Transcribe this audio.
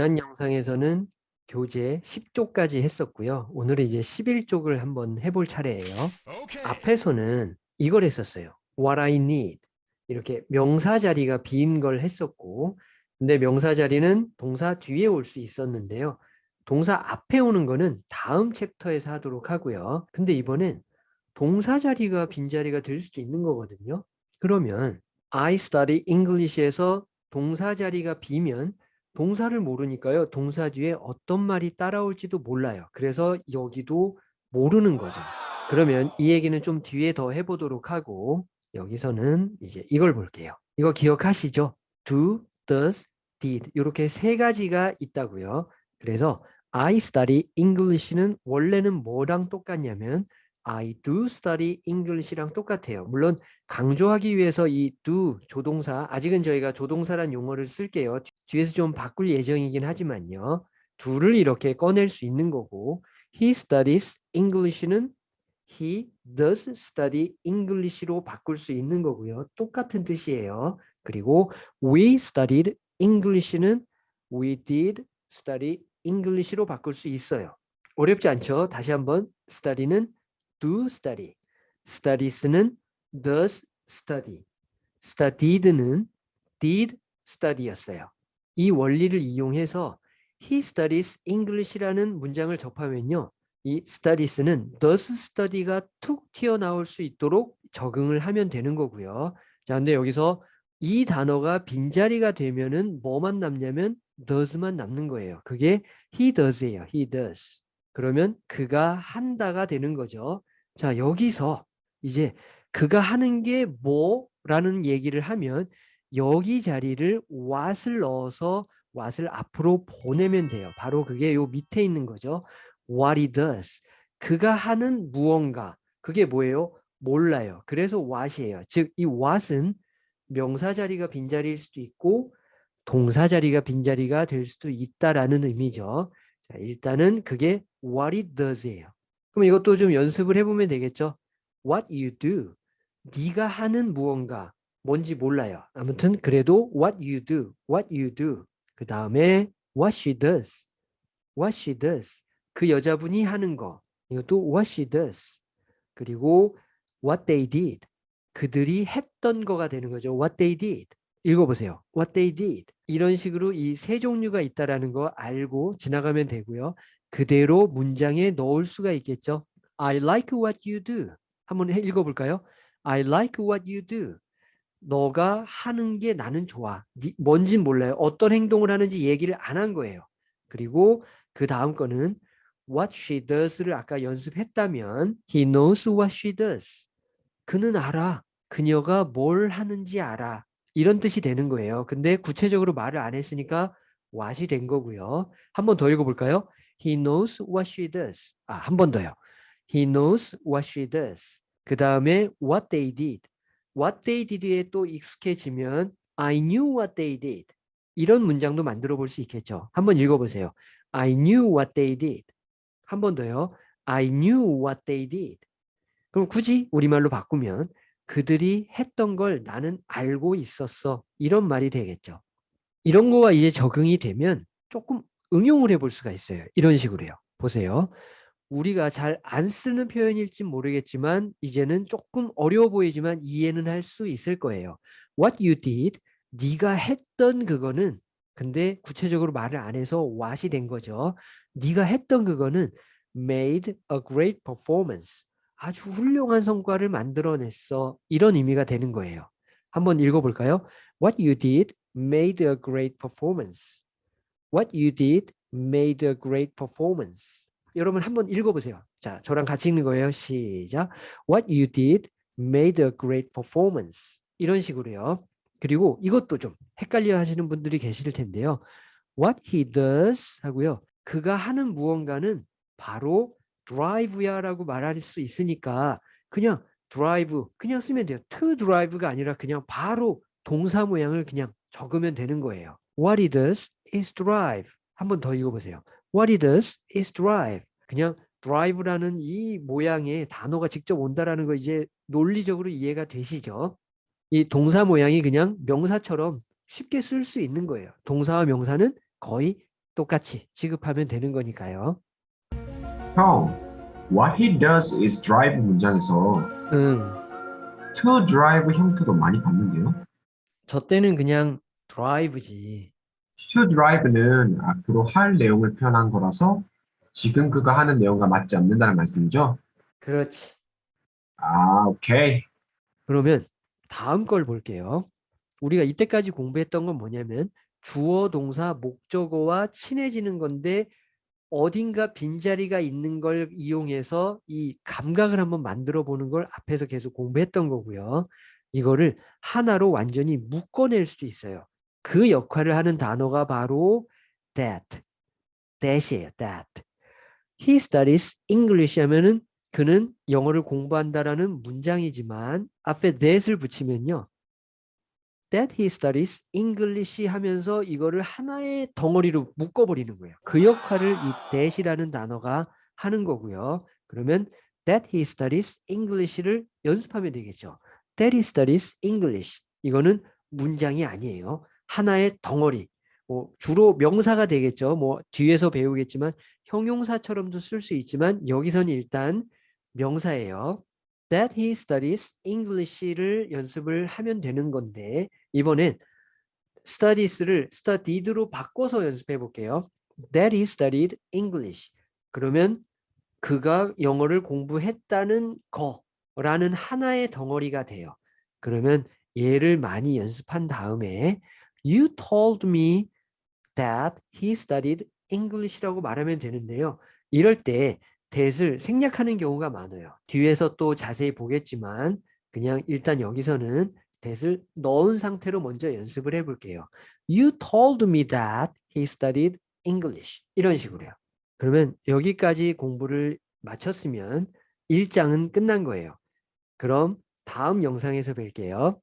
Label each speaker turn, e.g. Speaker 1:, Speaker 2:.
Speaker 1: 지난 영상에서는 교재 10쪽까지 했었고요. 오늘은 이제 11쪽을 한번 해볼 차례예요. 앞에서는 이걸 했었어요. What I need. 이렇게 명사 자리가 빈 걸 했었고 근데 명사 자리는 동사 뒤에 올 수 있었는데요. 동사 앞에 오는 거는 다음 챕터에서 하도록 하고요. 근데 이번엔 동사 자리가 빈자리가 될 수도 있는 거거든요. 그러면 I study English에서 동사 자리가 비면 동사를 모르니까요. 동사 뒤에 어떤 말이 따라올지도 몰라요. 그래서 여기도 모르는 거죠. 그러면 이 얘기는 좀 뒤에 더 해보도록 하고 여기서는 이제 이걸 볼게요. 이거 기억하시죠? do, does, did 이렇게 세 가지가 있다고요. 그래서 I study English는 원래는 뭐랑 똑같냐면 I do study English랑 똑같아요. 물론 강조하기 위해서 이 do 조동사 아직은 저희가 조동사란 용어를 쓸게요. 뒤에서 좀 바꿀 예정이긴 하지만요. do를 이렇게 꺼낼 수 있는 거고 he studies English는 he does study English로 바꿀 수 있는 거고요. 똑같은 뜻이에요. 그리고 we studied English는 we did study English로 바꿀 수 있어요. 어렵지 않죠? 다시 한번 study는 do study, studies는 does study, studied는 did study였어요. 이 원리를 이용해서 he studies English라는 문장을 접하면요. 이 studies는 does study가 툭 튀어나올 수 있도록 적응을 하면 되는 거고요. 자, 근데 여기서 이 단어가 빈자리가 되면은 뭐만 남냐면 does만 남는 거예요. 그게 he does예요. he does. 그러면 그가 한다가 되는 거죠. 자, 여기서 이제 그가 하는 게 뭐라는 얘기를 하면 여기 자리를 what을 넣어서 what을 앞으로 보내면 돼요. 바로 그게 요 밑에 있는 거죠. what he does. 그가 하는 무언가. 그게 뭐예요? 몰라요. 그래서 what이에요. 즉, 이 what은 명사 자리가 빈자리일 수도 있고 동사 자리가 빈자리가 될 수도 있다라는 의미죠. 자, 일단은 그게 what he does예요. 그럼 이것도 좀 연습을 해보면 되겠죠. What you do. 네가 하는 무언가. 뭔지 몰라요. 아무튼 그래도 what you do. What you do. 그 다음에 what she does. What she does. 그 여자분이 하는 거. 이것도 what she does. 그리고 what they did. 그들이 했던 거가 되는 거죠. What they did. 읽어보세요. What they did. 이런 식으로 이 세 종류가 있다라는 거 알고 지나가면 되고요. 그대로 문장에 넣을 수가 있겠죠. I like what you do. 한번 읽어볼까요? I like what you do. 너가 하는 게 나는 좋아. 뭔진 몰라요. 어떤 행동을 하는지 얘기를 안 한 거예요. 그리고 그 다음 거는 what she does를 아까 연습했다면 he knows what she does. 그는 알아. 그녀가 뭘 하는지 알아. 이런 뜻이 되는 거예요. 근데 구체적으로 말을 안 했으니까 what이 된 거고요. 한 번 더 읽어볼까요? He knows what she does. 아, 한 번 더요. He knows what she does. 그 다음에 what they did. what they did에 또 익숙해지면 I knew what they did. 이런 문장도 만들어 볼 수 있겠죠. 한번 읽어보세요. I knew what they did. 한 번 더요. I knew what they did. 그럼 굳이 우리말로 바꾸면 그들이 했던 걸 나는 알고 있었어. 이런 말이 되겠죠. 이런 거와 이제 적응이 되면 조금 응용을 해볼 수가 있어요. 이런 식으로요. 보세요. 우리가 잘 안 쓰는 표현일지 모르겠지만 이제는 조금 어려워 보이지만 이해는 할 수 있을 거예요. What you did, 네가 했던 그거는 근데 구체적으로 말을 안 해서 what이 된 거죠. 네가 했던 그거는 made a great performance. 아주 훌륭한 성과를 만들어냈어. 이런 의미가 되는 거예요. 한번 읽어볼까요? What you did made a great performance. What you did made a great performance. 여러분 한번 읽어보세요. 자, 저랑 같이 읽는 거예요. 시작. What you did made a great performance. 이런 식으로요. 그리고 이것도 좀 헷갈려 하시는 분들이 계실 텐데요. What he does 하고요. 그가 하는 무언가는 바로 drive야 라고 말할 수 있으니까 그냥 drive 그냥 쓰면 돼요. to drive가 아니라 그냥 바로 동사 모양을 그냥 적으면 되는 거예요. What he does is drive. 한번 더 읽어보세요. What he does is drive. 그냥 drive라는 이 모양의 단어가 직접 온다라는 거 이제 논리적으로 이해가 되시죠? 이 동사 모양이 그냥 명사처럼 쉽게 쓸 수 있는 거예요. 동사와 명사는 거의 똑같이 지급하면 되는 거니까요.
Speaker 2: 형, what he does is drive 문장에서
Speaker 1: 응.
Speaker 2: to drive 형태도 많이 봤는데요.
Speaker 1: 저 때는 그냥 drive지.
Speaker 2: to drive는 앞으로 할 내용을 표현한 거라서 지금 그가 하는 내용과 맞지 않는다는 말씀이죠.
Speaker 1: 그렇지.
Speaker 2: 아, 오케이.
Speaker 1: 그러면 다음 걸 볼게요. 우리가 이때까지 공부했던 건 뭐냐면 주어, 동사, 목적어와 친해지는 건데 어딘가 빈자리가 있는 걸 이용해서 이 감각을 한번 만들어 보는 걸 앞에서 계속 공부했던 거고요. 이거를 하나로 완전히 묶어낼 수도 있어요. 그 역할을 하는 단어가 바로 that, that이에요. that. He studies English 하면은 그는 영어를 공부한다라는 문장이지만 앞에 that을 붙이면요. That he studies English 하면서 이거를 하나의 덩어리로 묶어버리는 거예요. 그 역할을 이 that이라는 단어가 하는 거고요. 그러면 that he studies English를 연습하면 되겠죠. that he studies English. 이거는 문장이 아니에요. 하나의 덩어리. 뭐 주로 명사가 되겠죠. 뭐 뒤에서 배우겠지만 형용사처럼도 쓸 수 있지만 여기서는 일단 명사예요. That he studies English를 연습을 하면 되는 건데 이번엔 studies를 studied로 바꿔서 연습해 볼게요. That he studied English. 그러면 그가 영어를 공부했다는 거라는 하나의 덩어리가 돼요. 그러면 얘를 많이 연습한 다음에 You told me that he studied English라고 말하면 되는데요. 이럴 때 that을 생략하는 경우가 많아요. 뒤에서 또 자세히 보겠지만 그냥 일단 여기서는 that을 넣은 상태로 먼저 연습을 해볼게요. You told me that he studied English. 이런 식으로요. 그러면 여기까지 공부를 마쳤으면 1장은 끝난 거예요. 그럼 다음 영상에서 뵐게요.